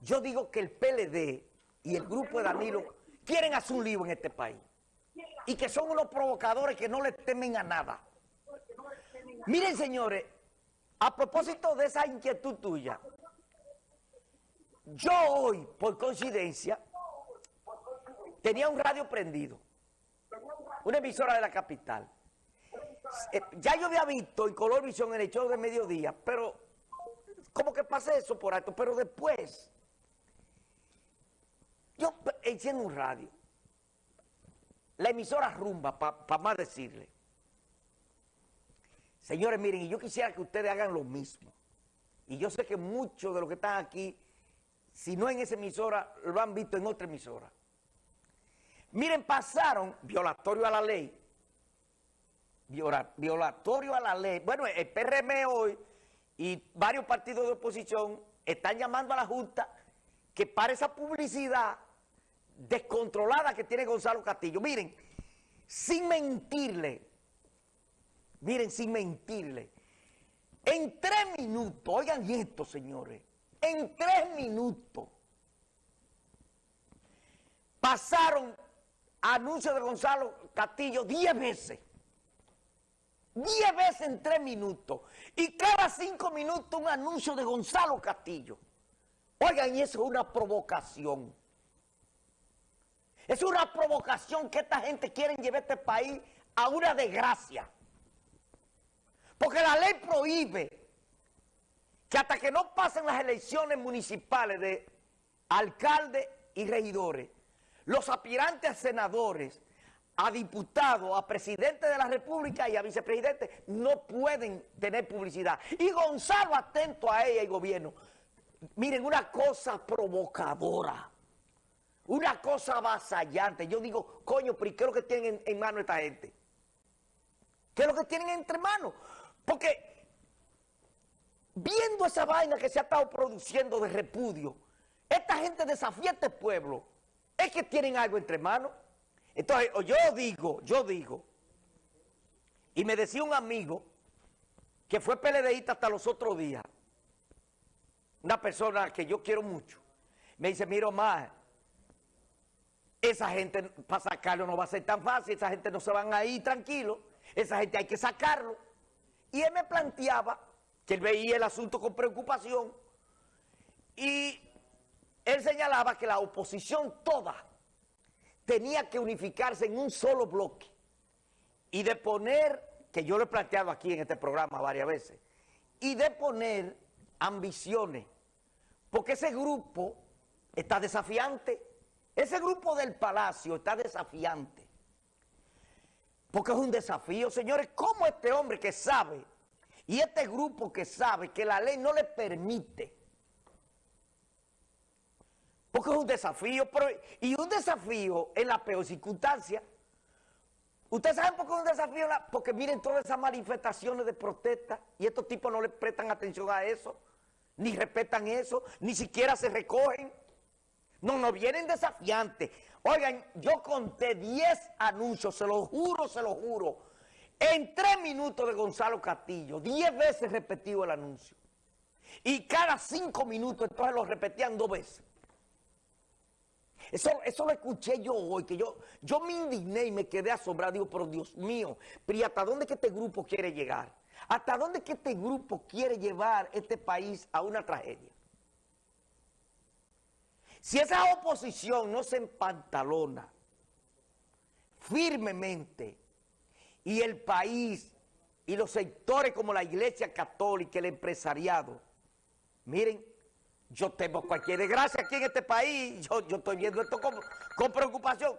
Yo digo que el PLD y el grupo de Danilo quieren hacer un lío en este país. Y que son unos provocadores que no le temen a nada. Miren, señores, a propósito de esa inquietud tuya, yo hoy, por coincidencia, tenía un radio prendido, una emisora de la capital. Eh, ya yo había visto en Color Visión el hecho de mediodía, pero como que pasé eso por alto, pero después yo enciendo un radio, la emisora rumba, para más decirle. Señores, miren, y yo quisiera que ustedes hagan lo mismo. Y yo sé que muchos de los que están aquí, si no en esa emisora, lo han visto en otra emisora. Miren, pasaron violatorio a la ley, violatorio a la ley. Bueno, el PRM hoy y varios partidos de oposición están llamando a la Junta que para esa publicidad descontrolada que tiene Gonzalo Castillo. Miren, sin mentirle, miren, sin mentirle, en tres minutos, oigan esto, señores, en tres minutos pasaron anuncios de Gonzalo Castillo diez veces. Diez veces en tres minutos. Y cada cinco minutos un anuncio de Gonzalo Castillo. Oigan, y eso es una provocación. Es una provocación que esta gente quiere llevar este país a una desgracia. Porque la ley prohíbe que hasta que no pasen las elecciones municipales de alcaldes y regidores, los aspirantes a senadores, a diputados, a presidente de la república y a vicepresidente no pueden tener publicidad. Y Gonzalo atento a ella y gobierno. Miren, una cosa provocadora. Una cosa avasallante. Yo digo, coño, pero ¿qué es lo que tienen en, mano esta gente? ¿Qué es lo que tienen entre manos? Porque viendo esa vaina que se ha estado produciendo de repudio, esta gente desafía a este pueblo. Es que tienen algo entre manos. Entonces, yo digo, yo digo, y me decía un amigo que fue PLDista hasta los otros días, una persona que yo quiero mucho, me dice, mira más, esa gente para sacarlo no va a ser tan fácil, esa gente no se van a ir tranquilo, esa gente hay que sacarlo. Y él me planteaba que él veía el asunto con preocupación y él señalaba que la oposición toda tenía que unificarse en un solo bloque y de poner, que yo lo he planteado aquí en este programa varias veces, y de poner ambiciones, porque ese grupo está desafiante ese grupo del Palacio está desafiante. Porque es un desafío, señores. ¿Cómo este hombre que sabe, y este grupo que sabe que la ley no le permite, porque es un desafío, y un desafío en la peor circunstancia. ¿Ustedes saben por qué es un desafío? Porque miren todas esas manifestaciones de protesta y estos tipos no le prestan atención a eso, ni respetan eso, ni siquiera se recogen. No, no vienen desafiantes. Oigan, yo conté 10 anuncios, se lo juro, se lo juro. En tres minutos de Gonzalo Castillo, 10 veces repetido el anuncio. Y cada cinco minutos entonces lo repetían dos veces. Eso, eso lo escuché yo hoy, que yo, yo me indigné y me quedé asombrado. Digo, pero Dios mío, pero hasta dónde que este grupo quiere llegar? ¿Hasta dónde que este grupo quiere llevar este país a una tragedia? Si esa oposición no se empantalona firmemente y el país y los sectores como la iglesia católica, el empresariado, miren, yo tengo cualquier desgracia aquí en este país, yo, estoy viendo esto con preocupación.